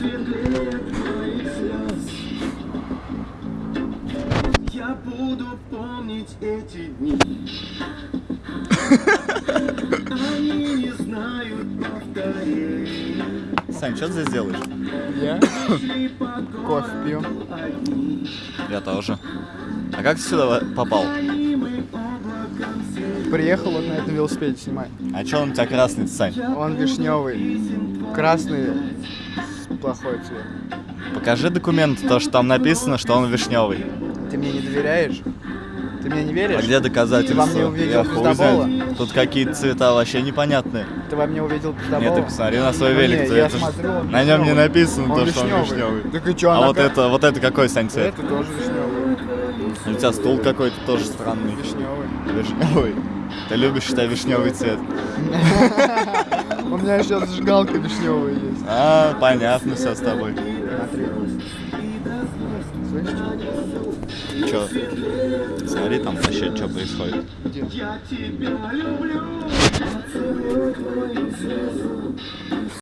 светлее твоих слез Я буду помнить эти дни Они не знают повторений Сань, что ты здесь делаешь? Я кофе пью. Я тоже. А как ты сюда попал? Приехал он на этом велосипеде снимать. А что он у тебя красный, Сань? Он вишневый. Красный плохой цвет. Покажи документ, то, что там написано, что он вишневый. Ты мне не доверяешь? Ты мне не веришь? А где доказательства? Ты во мне увидел пиздобола? Тут какие-то цвета вообще непонятные. Ты во мне увидел пиздобола? Нет, ты посмотри на свой Ну, велик. я это смотрю, он на нем не написано Он то, что он вишневый. Так и чё, а вот как- это, вот это какой, Сань, цвет? Это тоже вишневый. У тебя стул какой-то тоже странный. Вишневый. Вишневый. Ты любишь, считай, вишневый цвет. меня сейчас зажигалка вишневая есть. А, понятно все с тобой. Чё? Смотри там вообще, что происходит. Я тебя люблю,